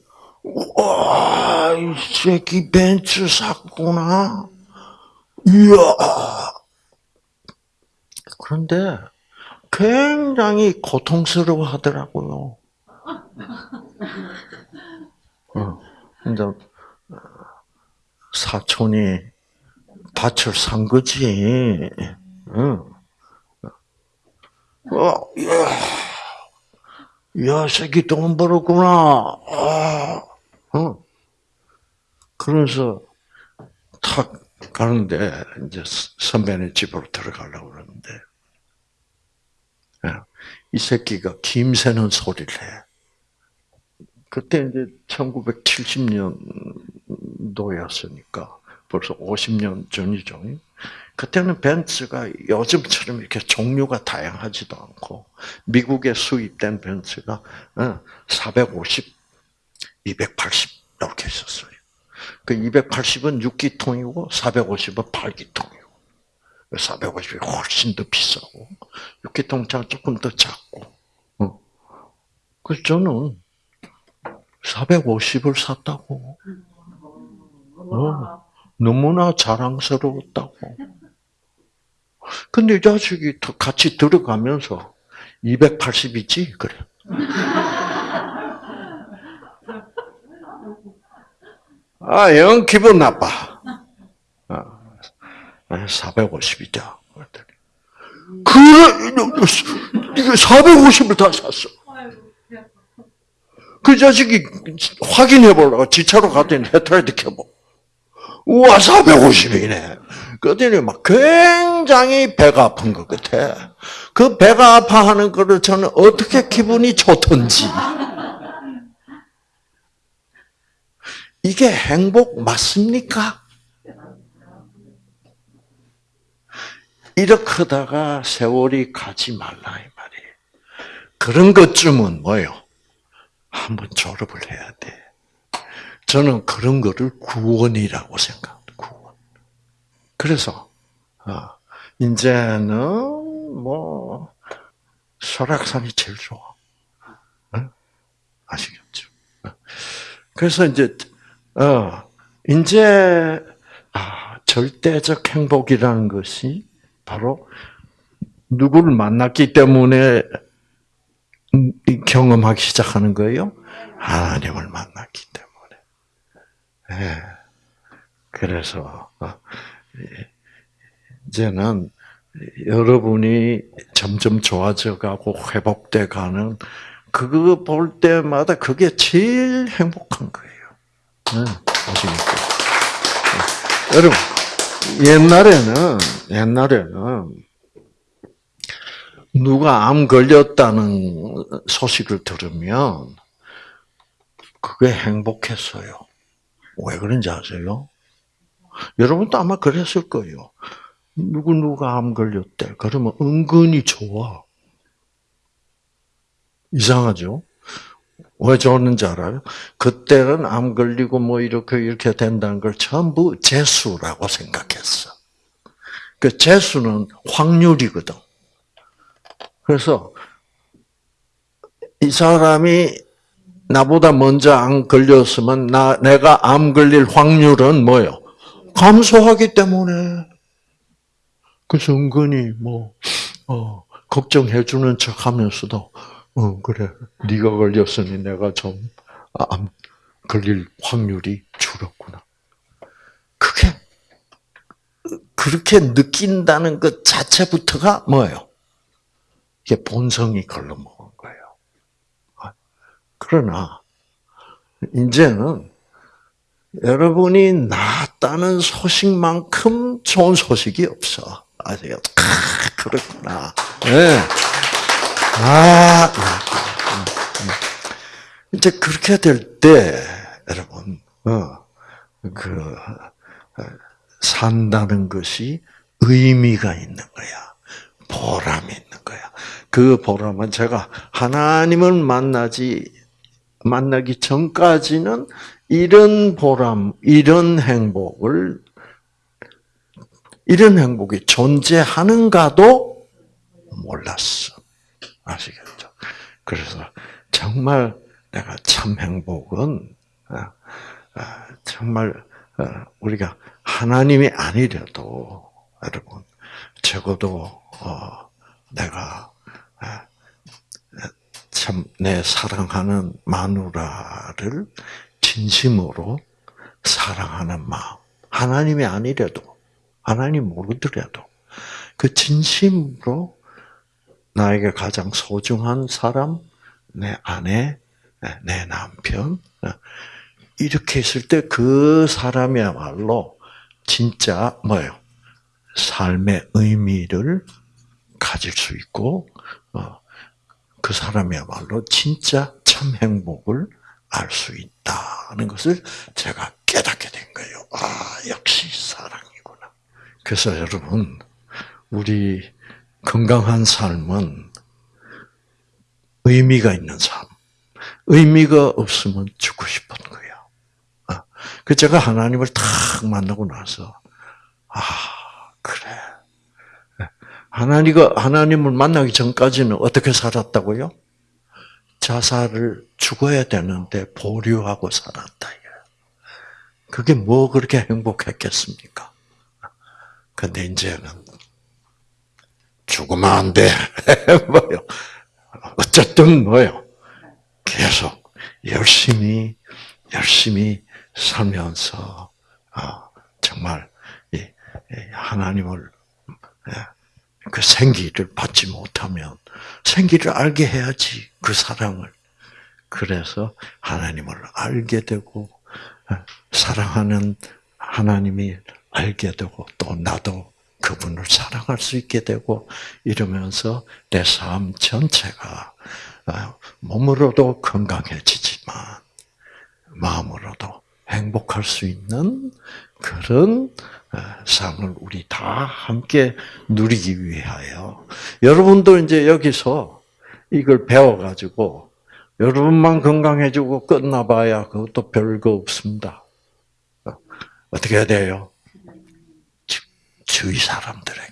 와, 이 새끼 벤츠 샀구나. 이야. 그런데 굉장히 고통스러워 하더라고요. 어, 어, 사촌이 밭을 산 거지. 응. 어, 야, 야, 새끼 돈 벌었구나. 아, 어. 그래서 탁 가는데 이제 선배네 집으로 들어가려고 그러는데 예, 이 새끼가 김새는 소리를 해. 그때 이제 1970년도였으니까 벌써 50년 전이죠. 그때는 벤츠가 요즘처럼 이렇게 종류가 다양하지도 않고 미국에 수입된 벤츠가 450, 280 이렇게 있었어요. 그 280은 6기통이고 450은 8기통이고 450이 훨씬 더 비싸고 6기통 차 조금 더 작고 어. 그래서 저는 450을 샀다고 어. 너무나 자랑스러웠다고 근데 이 자식이 같이 들어가면서 280이지 그래 아, 영 기분 나빠. 아, 450이다. 그래, 이게 450을 다 샀어. 그 자식이 확인해 보려고 지차로 갔더니 헤트라이트 켜보. 우와, 450이네. 그랬더니 막 굉장히 배가 아픈 것 같아. 그 배가 아파하는 거를 저는 어떻게 기분이 좋던지. 이게 행복 맞습니까? 이렇게 하다가 세월이 가지 말라 이 말이에요. 그런 것쯤은 뭐요? 한번 졸업을 해야 돼. 저는 그런 거를 구원이라고 생각합니다. 구원. 그래서 아, 이제는 뭐 설악산이 제일 좋아. 아시겠죠? 그래서 이제 어, 이제, 아, 절대적 행복이라는 것이 바로 누구를 만났기 때문에 경험하기 시작하는 거예요? 하나님을 만났기 때문에. 네. 그래서, 어, 이제는 여러분이 점점 좋아져 가고 회복돼 가는 그거 볼 때마다 그게 제일 행복한 거예요. 네, 아시겠죠? 네. 여러분, 옛날에는, 옛날에는, 누가 암 걸렸다는 소식을 들으면, 그게 행복했어요. 왜 그런지 아세요? 여러분도 아마 그랬을 거예요. 누구 누가 암 걸렸대. 그러면 은근히 좋아. 이상하죠? 왜 좋았는지 알아요? 그때는 암 걸리고 뭐 이렇게 이렇게 된다는 걸 전부 재수라고 생각했어. 그 재수는 확률이거든. 그래서 이 사람이 나보다 먼저 암 걸렸으면 나 내가 암 걸릴 확률은 뭐요? 감소하기 때문에. 그래서 은근히 뭐 어, 걱정해 주는 척하면서도 어, 그래. 네가 걸렸으니 내가 좀 암 걸릴 확률이 줄었구나. 그게 그렇게 느낀다는 것 자체부터가 뭐예요? 이게 본성이 걸러먹은 거예요. 그러나 이제는 여러분이 낫다는 소식만큼 좋은 소식이 없어. 아세요? 아, 그렇구나. 네. 아, 이제 그렇게 될 때, 여러분, 어, 그, 어, 산다는 것이 의미가 있는 거야. 보람이 있는 거야. 그 보람은 제가 하나님을 만나지, 만나기 전까지는 이런 보람, 이런 행복을, 이런 행복이 존재하는가도 몰랐어. 아시겠죠? 그래서 정말 내가 참 행복은 아, 아, 정말 어, 우리가 하나님이 아니려도 여러분 적어도 어, 내가 아, 참내 사랑하는 마누라를 진심으로 사랑하는 마음. 하나님이 아니래도, 하나님 모르더라도, 그 진심으로 나에게 가장 소중한 사람, 내 아내, 내 남편, 이렇게 했을 때 그 사람이야말로 진짜 뭐예요? 삶의 의미를 가질 수 있고, 어, 그 사람이야말로 진짜 참 행복을 알 수 있다는 것을 제가 깨닫게 된 거예요. 아, 역시 사랑이구나. 그래서 여러분, 우리 건강한 삶은 의미가 있는 삶. 의미가 없으면 죽고 싶은 거예요. 아, 그 제가 하나님을 탁 만나고 나서, 아, 그래. 하나님과, 하나님을 만나기 전까지는 어떻게 살았다고요? 자살을 죽어야 되는데 보류하고 살았다. 그게 뭐 그렇게 행복했겠습니까? 근데 이제는 죽으면 안 돼. <laughs> 뭐요? 어쨌든 뭐요? 계속 열심히 열심히 살면서 아, 정말 하나님을 예, 그 생기를 받지 못하면 생기를 알게 해야지 그 사랑을. 그래서 하나님을 알게 되고 사랑하는 하나님이 알게 되고 또 나도 그분을 사랑할 수 있게 되고 이러면서 내 삶 전체가 몸으로도 건강해지지만 마음으로도 행복할 수 있는 그런 삶을 우리 다 함께 누리기 위하여 여러분도 이제 여기서 이걸 배워가지고 여러분만 건강해지고 끝나봐야 그것도 별거 없습니다. 어떻게 해야 돼요? 주위 사람들에게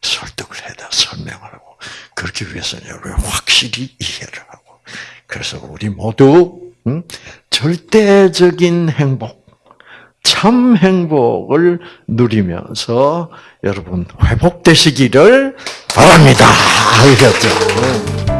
설득을 해야 돼, 설명을 하고 그렇기 위해서는 여러분 확실히 이해를 하고 그래서 우리 모두 음, 절대적인 행복, 참 행복을 누리면서 여러분 회복되시기를 바랍니다. 알겠죠?